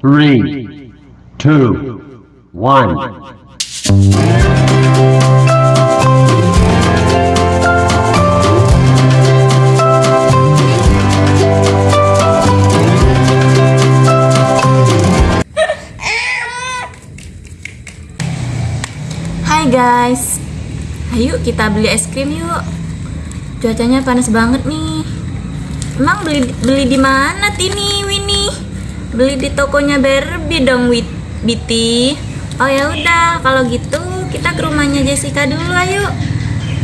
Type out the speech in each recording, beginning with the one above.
three, two, one. Hai guys, ayo kita beli es krim yuk. Cuacanya panas banget nih. Emang beli beli di mana Tini Winnie? Beli di tokonya Barbie dong Wit Biti. Oh ya udah, kalau gitu kita ke rumahnya Jessica dulu ayo.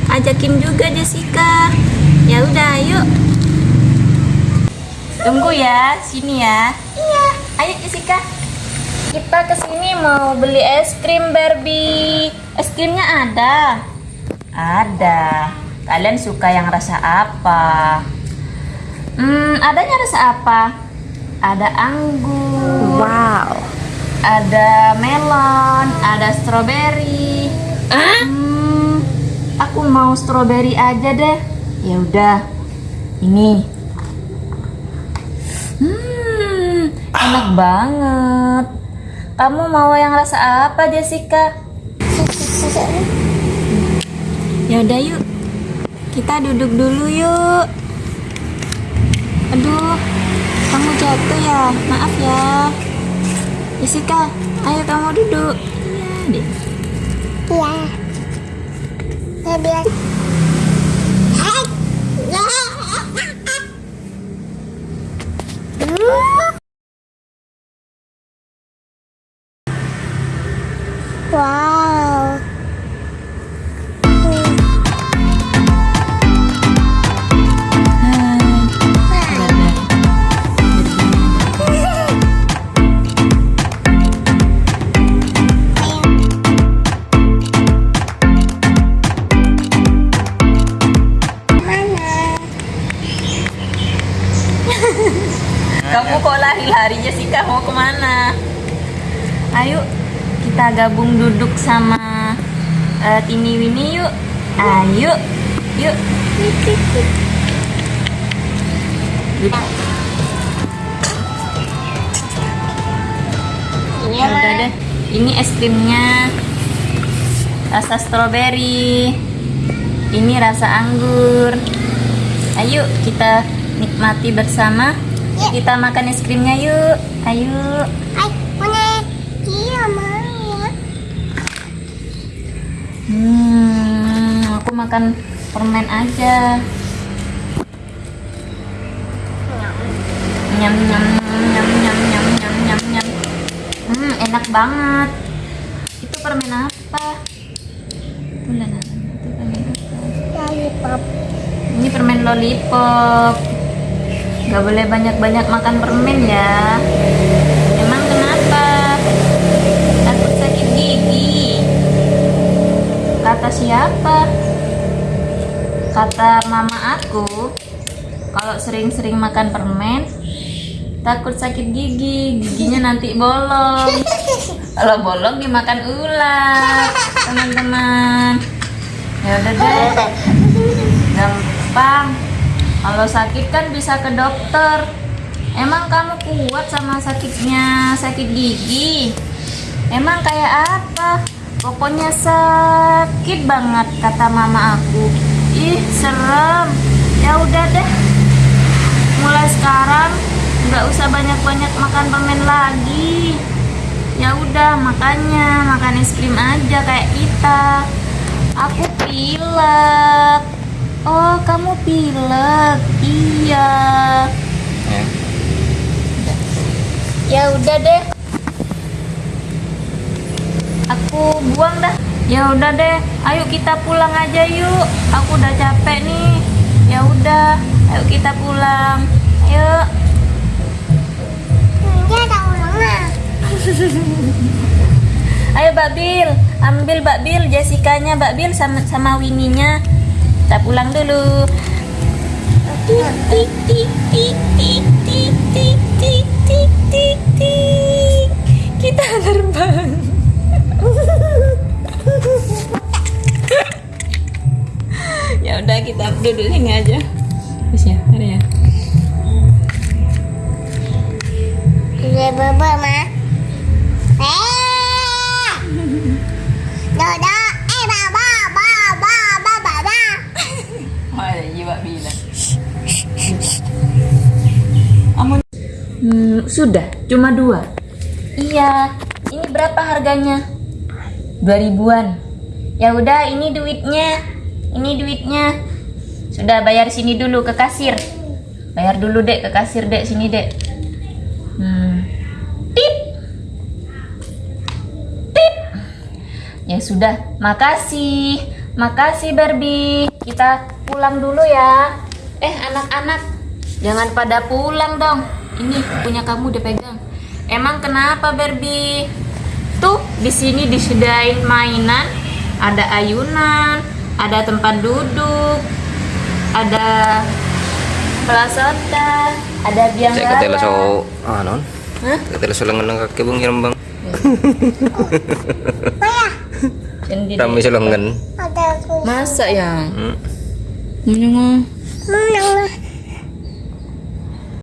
Ajakin juga Jessica. Ya udah, ayo. Tunggu ya, sini ya. Iya. Ayo Jessica. Kita ke sini mau beli es krim Barbie. Es krimnya ada. Ada. Kalian suka yang rasa apa? Hmm, adanya rasa apa? Ada anggur. Wow. Ada melon, ada stroberi. Hmm, aku mau stroberi aja deh. Ya udah. Ini. Hmm, enak banget. Kamu mau yang rasa apa, Jessica? Ya udah yuk. Kita duduk dulu yuk. Aduh, jatuh ya. Maaf ya. Jessica, ayo kamu duduk. Iya deh. Iya. Saya bilang. Lari-lari Jessica mau ke mana? Ayo kita gabung duduk sama eh, Tini Winnie yuk. Ayo, yuk. Ini Ya udah deh. Ini es krimnya rasa stroberi. Ini rasa anggur. Ayo kita nikmati bersama. Kita makan es krimnya yuk. Ayo. Ay, punya. Iya, mau ya. Hmm, aku makan permen aja. Nyam nyam nyam nyam nyam nyam nyam nyam. Hmm, enak banget. Itu permen apa? Itu permen apa? Lollipop. Ini permen lollipop. Gak boleh banyak-banyak makan permen ya. Emang kenapa? Takut sakit gigi. Kata siapa? Kata mama aku, kalau sering-sering makan permen, takut sakit gigi, giginya nanti bolong. Kalau bolong dimakan ular, teman-teman. Ya udah deh, gampang. Kalau sakit kan bisa ke dokter. Emang kamu kuat sama sakitnya sakit gigi? Emang kayak apa? Pokoknya sakit banget kata mama aku. Ih, serem. Ya udah deh. Mulai sekarang nggak usah banyak-banyak makan permen lagi. Ya udah, makanya makan es krim aja kayak kita. Aku pilek. Oh, kamu pilek. Iya. Ya udah deh. Aku buang dah. Ya udah deh. Ayo kita pulang aja yuk. Aku udah capek nih. Ya udah. Ayo kita pulang. Ayo. Ayo Mbak Bil, ambil Mbak Bil, Jessica-nya Mbak Bil sama sama Winnie-nya kita pulang dulu. Kita terbang. Ya udah kita duduk sini aja. Terus ya ada ya? Iya, Bye-bye, Ma. Sudah, cuma dua. Iya, ini berapa harganya? Dua ribuan. Ya udah, ini duitnya. Ini duitnya. Sudah bayar sini dulu ke kasir. Bayar dulu dek ke kasir dek sini dek. Hmm. Tip. Tip. Ya sudah, makasih. Makasih Barbie. Kita pulang dulu ya. Eh, anak-anak, jangan pada pulang dong. Ini punya kamu udah pegang. Emang kenapa Barbie? Tuh, di sini disediain mainan, ada ayunan, ada tempat duduk, ada pelasota, ada biang katela lala. so anon. Hah? Katela so lengan ng kaki bang hiram bang. Kami sa lengan. Ada aku. Masa ya? Hmm. Menang.